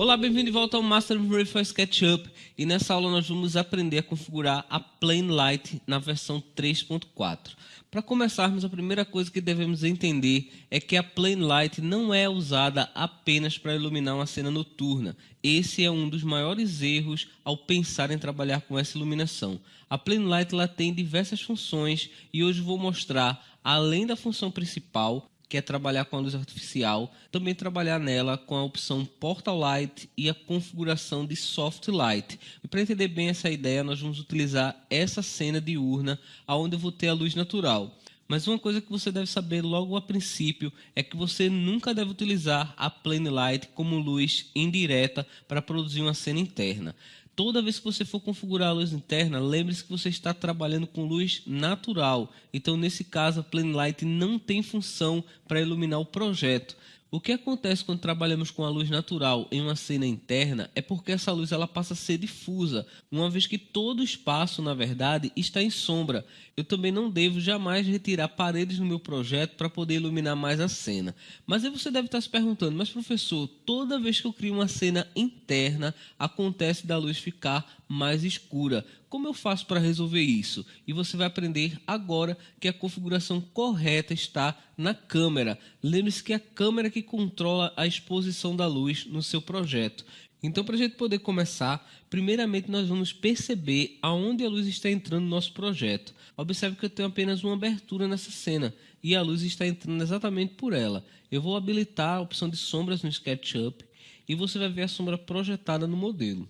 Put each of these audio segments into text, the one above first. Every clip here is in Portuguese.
Olá, bem-vindo de volta ao Master of for SketchUp e nessa aula nós vamos aprender a configurar a Plane Light na versão 3.4. Para começarmos, a primeira coisa que devemos entender é que a Plane Light não é usada apenas para iluminar uma cena noturna. Esse é um dos maiores erros ao pensar em trabalhar com essa iluminação. A Plane Light ela tem diversas funções e hoje vou mostrar, além da função principal, que é trabalhar com a luz artificial, também trabalhar nela com a opção Portal Light e a configuração de Soft Light. E para entender bem essa ideia, nós vamos utilizar essa cena diurna, onde eu vou ter a luz natural. Mas uma coisa que você deve saber logo a princípio é que você nunca deve utilizar a Plane Light como luz indireta para produzir uma cena interna. Toda vez que você for configurar a luz interna, lembre-se que você está trabalhando com luz natural. Então, nesse caso, a Plane Light não tem função para iluminar o projeto. O que acontece quando trabalhamos com a luz natural em uma cena interna é porque essa luz ela passa a ser difusa, uma vez que todo o espaço, na verdade, está em sombra. Eu também não devo jamais retirar paredes no meu projeto para poder iluminar mais a cena. Mas aí você deve estar se perguntando, mas professor, toda vez que eu crio uma cena interna, acontece da luz ficar mais escura. Como eu faço para resolver isso? E você vai aprender agora que a configuração correta está na câmera. Lembre-se que é a câmera que controla a exposição da luz no seu projeto. Então, para a gente poder começar, primeiramente nós vamos perceber aonde a luz está entrando no nosso projeto. Observe que eu tenho apenas uma abertura nessa cena e a luz está entrando exatamente por ela. Eu vou habilitar a opção de sombras no SketchUp e você vai ver a sombra projetada no modelo.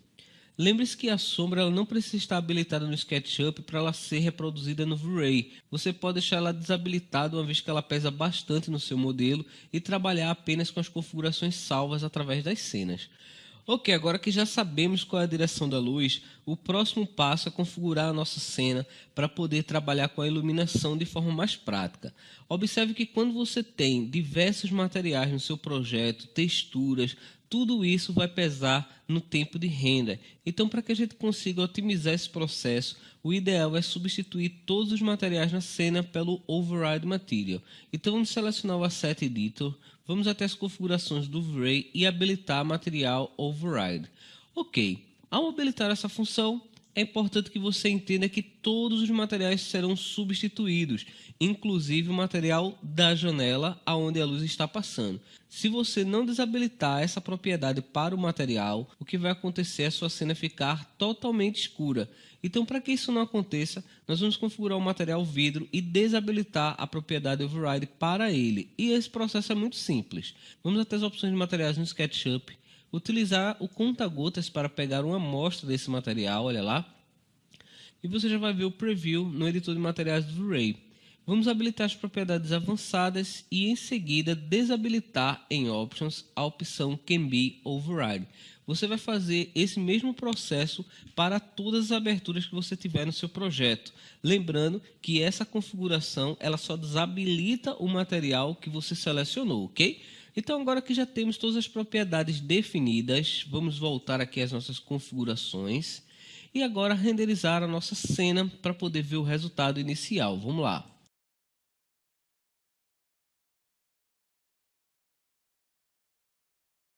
Lembre-se que a sombra ela não precisa estar habilitada no SketchUp para ela ser reproduzida no V-Ray. Você pode deixar ela desabilitada uma vez que ela pesa bastante no seu modelo e trabalhar apenas com as configurações salvas através das cenas. Ok, agora que já sabemos qual é a direção da luz, o próximo passo é configurar a nossa cena para poder trabalhar com a iluminação de forma mais prática. Observe que quando você tem diversos materiais no seu projeto, texturas, tudo isso vai pesar no tempo de renda. Então, para que a gente consiga otimizar esse processo, o ideal é substituir todos os materiais na cena pelo Override Material. Então, vamos selecionar o Asset Editor, vamos até as configurações do V-Ray e habilitar Material Override. Ok, ao habilitar essa função, é importante que você entenda que todos os materiais serão substituídos, inclusive o material da janela aonde a luz está passando. Se você não desabilitar essa propriedade para o material, o que vai acontecer é a sua cena ficar totalmente escura. Então, para que isso não aconteça, nós vamos configurar o material vidro e desabilitar a propriedade override para ele. E esse processo é muito simples. Vamos até as opções de materiais no SketchUp, utilizar o conta-gotas para pegar uma amostra desse material, olha lá. E você já vai ver o preview no editor de materiais do Ray. Vamos habilitar as propriedades avançadas e em seguida desabilitar em Options a opção Can Be Override. Você vai fazer esse mesmo processo para todas as aberturas que você tiver no seu projeto. Lembrando que essa configuração ela só desabilita o material que você selecionou, ok? Então, agora que já temos todas as propriedades definidas, vamos voltar aqui às nossas configurações e agora renderizar a nossa cena para poder ver o resultado inicial. Vamos lá.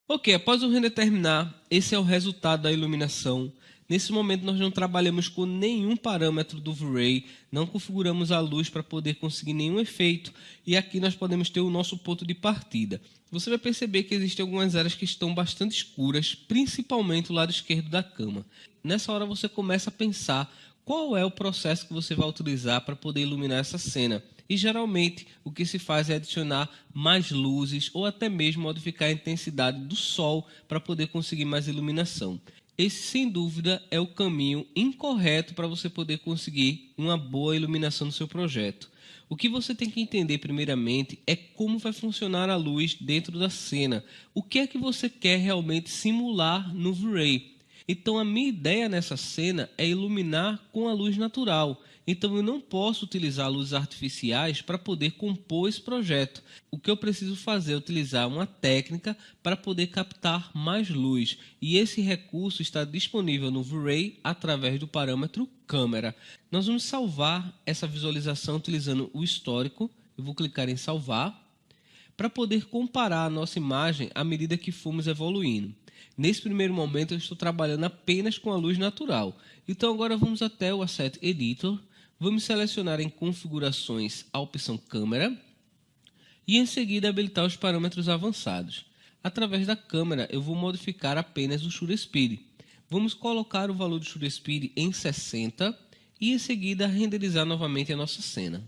Ok, após o render terminar, esse é o resultado da iluminação. Nesse momento nós não trabalhamos com nenhum parâmetro do V-Ray, não configuramos a luz para poder conseguir nenhum efeito e aqui nós podemos ter o nosso ponto de partida. Você vai perceber que existem algumas áreas que estão bastante escuras, principalmente o lado esquerdo da cama. Nessa hora você começa a pensar qual é o processo que você vai utilizar para poder iluminar essa cena. E geralmente o que se faz é adicionar mais luzes ou até mesmo modificar a intensidade do sol para poder conseguir mais iluminação. Esse, sem dúvida, é o caminho incorreto para você poder conseguir uma boa iluminação no seu projeto. O que você tem que entender, primeiramente, é como vai funcionar a luz dentro da cena. O que é que você quer realmente simular no V-Ray. Então, a minha ideia nessa cena é iluminar com a luz natural. Então, eu não posso utilizar luzes artificiais para poder compor esse projeto. O que eu preciso fazer é utilizar uma técnica para poder captar mais luz. E esse recurso está disponível no V-Ray através do parâmetro câmera. Nós vamos salvar essa visualização utilizando o histórico. Eu vou clicar em salvar. Para poder comparar a nossa imagem à medida que fomos evoluindo. Nesse primeiro momento eu estou trabalhando apenas com a luz natural. Então agora vamos até o Asset Editor, vamos selecionar em configurações a opção câmera e em seguida habilitar os parâmetros avançados. Através da câmera eu vou modificar apenas o Shutter Speed. Vamos colocar o valor do Shutter Speed em 60 e em seguida renderizar novamente a nossa cena.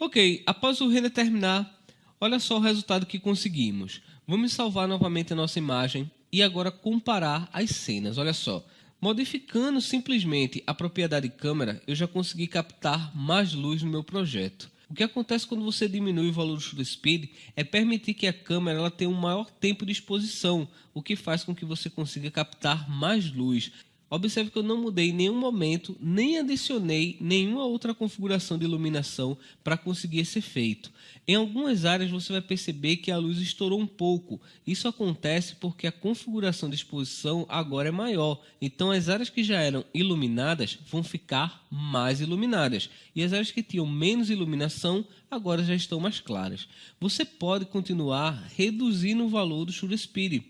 Ok, após o render terminar, olha só o resultado que conseguimos. Vamos salvar novamente a nossa imagem e agora comparar as cenas. Olha só, modificando simplesmente a propriedade câmera, eu já consegui captar mais luz no meu projeto. O que acontece quando você diminui o valor do shutter speed é permitir que a câmera ela tenha um maior tempo de exposição, o que faz com que você consiga captar mais luz. Observe que eu não mudei em nenhum momento, nem adicionei nenhuma outra configuração de iluminação para conseguir esse efeito. Em algumas áreas você vai perceber que a luz estourou um pouco. Isso acontece porque a configuração de exposição agora é maior. Então as áreas que já eram iluminadas vão ficar mais iluminadas. E as áreas que tinham menos iluminação agora já estão mais claras. Você pode continuar reduzindo o valor do Shutter Speed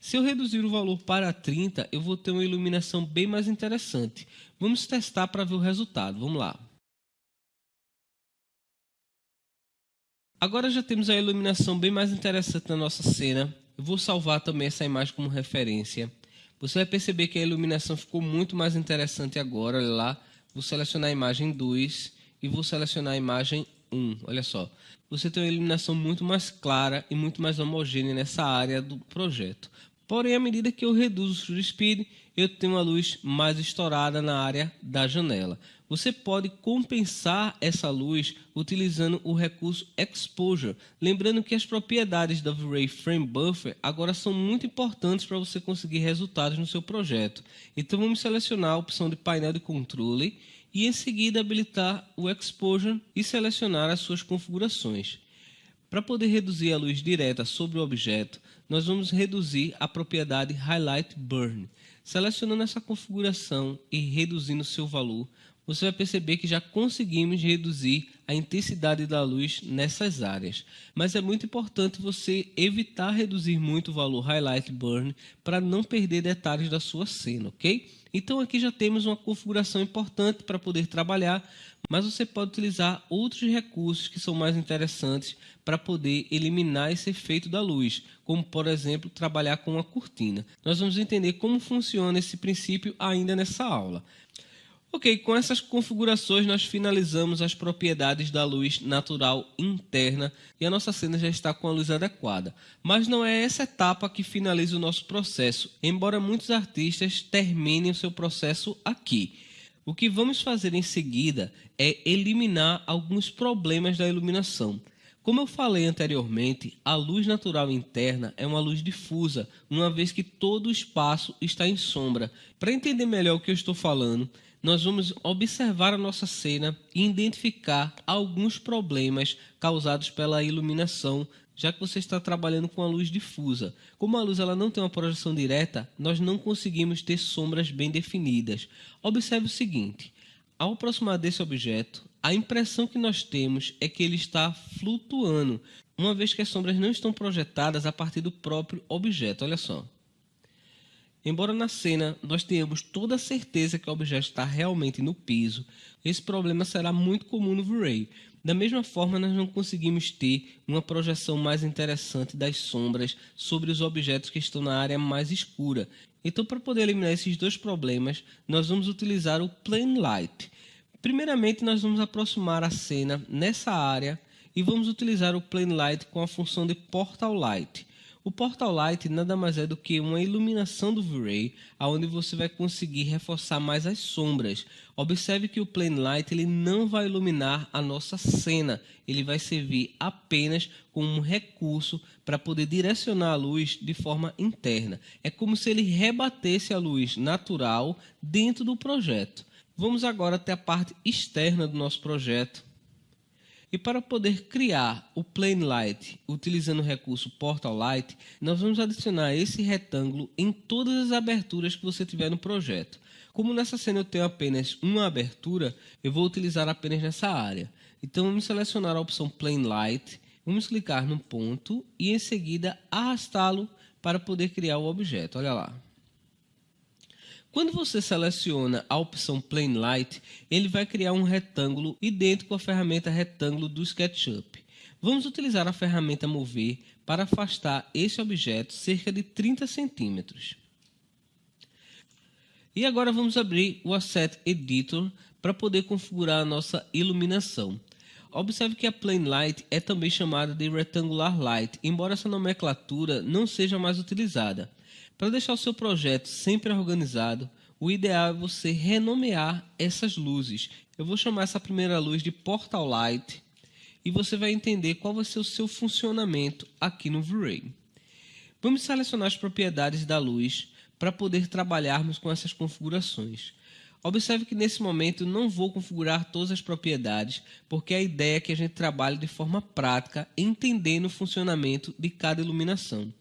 se eu reduzir o valor para 30, eu vou ter uma iluminação bem mais interessante. Vamos testar para ver o resultado. Vamos lá. Agora já temos a iluminação bem mais interessante na nossa cena. Eu vou salvar também essa imagem como referência. Você vai perceber que a iluminação ficou muito mais interessante agora. Olha lá. Vou selecionar a imagem 2 e vou selecionar a imagem 1. Olha só. Você tem uma iluminação muito mais clara e muito mais homogênea nessa área do projeto. Porém, à medida que eu reduzo o speed, eu tenho uma luz mais estourada na área da janela. Você pode compensar essa luz utilizando o recurso Exposure. Lembrando que as propriedades da V-Ray Frame Buffer agora são muito importantes para você conseguir resultados no seu projeto. Então vamos selecionar a opção de painel de controle e em seguida habilitar o Exposure e selecionar as suas configurações. Para poder reduzir a luz direta sobre o objeto, nós vamos reduzir a propriedade Highlight Burn. Selecionando essa configuração e reduzindo seu valor, você vai perceber que já conseguimos reduzir a intensidade da luz nessas áreas. Mas é muito importante você evitar reduzir muito o valor Highlight Burn para não perder detalhes da sua cena, ok? Então aqui já temos uma configuração importante para poder trabalhar, mas você pode utilizar outros recursos que são mais interessantes para poder eliminar esse efeito da luz, como por exemplo trabalhar com uma cortina. Nós vamos entender como funciona esse princípio ainda nessa aula. Ok, com essas configurações nós finalizamos as propriedades da luz natural interna e a nossa cena já está com a luz adequada. Mas não é essa etapa que finaliza o nosso processo, embora muitos artistas terminem o seu processo aqui. O que vamos fazer em seguida é eliminar alguns problemas da iluminação. Como eu falei anteriormente, a luz natural interna é uma luz difusa, uma vez que todo o espaço está em sombra. Para entender melhor o que eu estou falando, nós vamos observar a nossa cena e identificar alguns problemas causados pela iluminação, já que você está trabalhando com a luz difusa. Como a luz ela não tem uma projeção direta, nós não conseguimos ter sombras bem definidas. Observe o seguinte, ao aproximar desse objeto, a impressão que nós temos é que ele está flutuando, uma vez que as sombras não estão projetadas a partir do próprio objeto. Olha só. Embora na cena nós tenhamos toda a certeza que o objeto está realmente no piso, esse problema será muito comum no V-Ray. Da mesma forma, nós não conseguimos ter uma projeção mais interessante das sombras sobre os objetos que estão na área mais escura. Então, para poder eliminar esses dois problemas, nós vamos utilizar o Plane Light. Primeiramente, nós vamos aproximar a cena nessa área e vamos utilizar o Plane Light com a função de Portal Light. O Portal Light nada mais é do que uma iluminação do V-Ray, onde você vai conseguir reforçar mais as sombras. Observe que o Plane Light ele não vai iluminar a nossa cena, ele vai servir apenas como um recurso para poder direcionar a luz de forma interna. É como se ele rebatesse a luz natural dentro do projeto. Vamos agora até a parte externa do nosso projeto e para poder criar o Plane Light utilizando o recurso Portal Light, nós vamos adicionar esse retângulo em todas as aberturas que você tiver no projeto. Como nessa cena eu tenho apenas uma abertura, eu vou utilizar apenas nessa área. Então vamos selecionar a opção Plane Light, vamos clicar no ponto e em seguida arrastá-lo para poder criar o objeto. Olha lá. Quando você seleciona a opção Plane Light, ele vai criar um retângulo idêntico à ferramenta retângulo do SketchUp. Vamos utilizar a ferramenta Mover para afastar esse objeto cerca de 30 centímetros. E agora vamos abrir o Asset Editor para poder configurar a nossa iluminação. Observe que a Plane Light é também chamada de Rectangular Light, embora essa nomenclatura não seja mais utilizada. Para deixar o seu projeto sempre organizado, o ideal é você renomear essas luzes. Eu vou chamar essa primeira luz de Portal Light e você vai entender qual vai ser o seu funcionamento aqui no V-Ray. Vamos selecionar as propriedades da luz para poder trabalharmos com essas configurações. Observe que nesse momento não vou configurar todas as propriedades, porque a ideia é que a gente trabalhe de forma prática, entendendo o funcionamento de cada iluminação.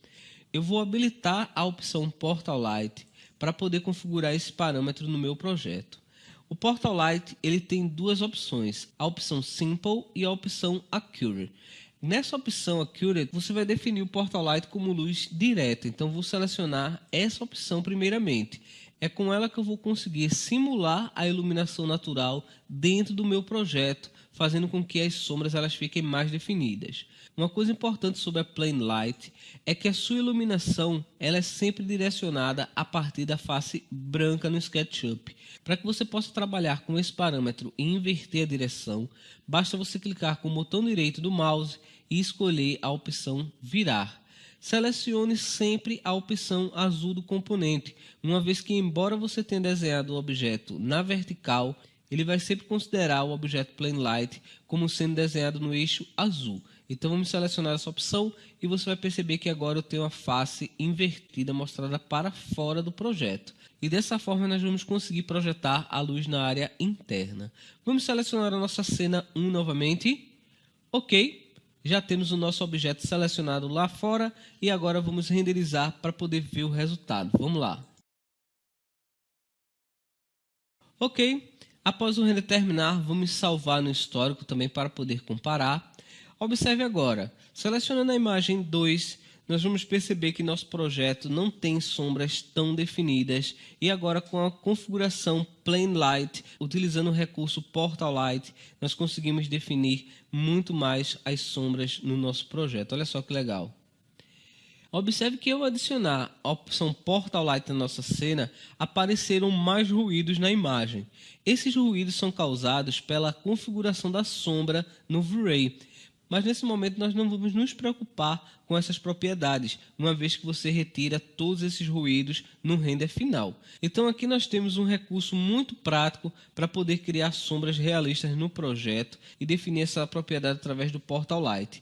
Eu vou habilitar a opção Portal Light para poder configurar esse parâmetro no meu projeto. O Portal Light ele tem duas opções, a opção Simple e a opção Accurate. Nessa opção Accurate, você vai definir o Portal Light como luz direta, então vou selecionar essa opção primeiramente. É com ela que eu vou conseguir simular a iluminação natural dentro do meu projeto, fazendo com que as sombras elas fiquem mais definidas. Uma coisa importante sobre a Plane Light é que a sua iluminação ela é sempre direcionada a partir da face branca no SketchUp. Para que você possa trabalhar com esse parâmetro e inverter a direção, basta você clicar com o botão direito do mouse e escolher a opção Virar selecione sempre a opção azul do componente, uma vez que, embora você tenha desenhado o objeto na vertical, ele vai sempre considerar o objeto Plane Light como sendo desenhado no eixo azul. Então vamos selecionar essa opção e você vai perceber que agora eu tenho a face invertida mostrada para fora do projeto. E dessa forma nós vamos conseguir projetar a luz na área interna. Vamos selecionar a nossa cena 1 novamente. Ok já temos o nosso objeto selecionado lá fora e agora vamos renderizar para poder ver o resultado. Vamos lá. Ok, após o render terminar, vamos salvar no histórico também para poder comparar. Observe agora, selecionando a imagem 2, nós vamos perceber que nosso projeto não tem sombras tão definidas e agora com a configuração Plane Light, utilizando o recurso Portal Light, nós conseguimos definir muito mais as sombras no nosso projeto. Olha só que legal. Observe que ao adicionar a opção Portal Light na nossa cena, apareceram mais ruídos na imagem. Esses ruídos são causados pela configuração da sombra no V-Ray. Mas nesse momento nós não vamos nos preocupar com essas propriedades, uma vez que você retira todos esses ruídos no render final. Então aqui nós temos um recurso muito prático para poder criar sombras realistas no projeto e definir essa propriedade através do Portal Light.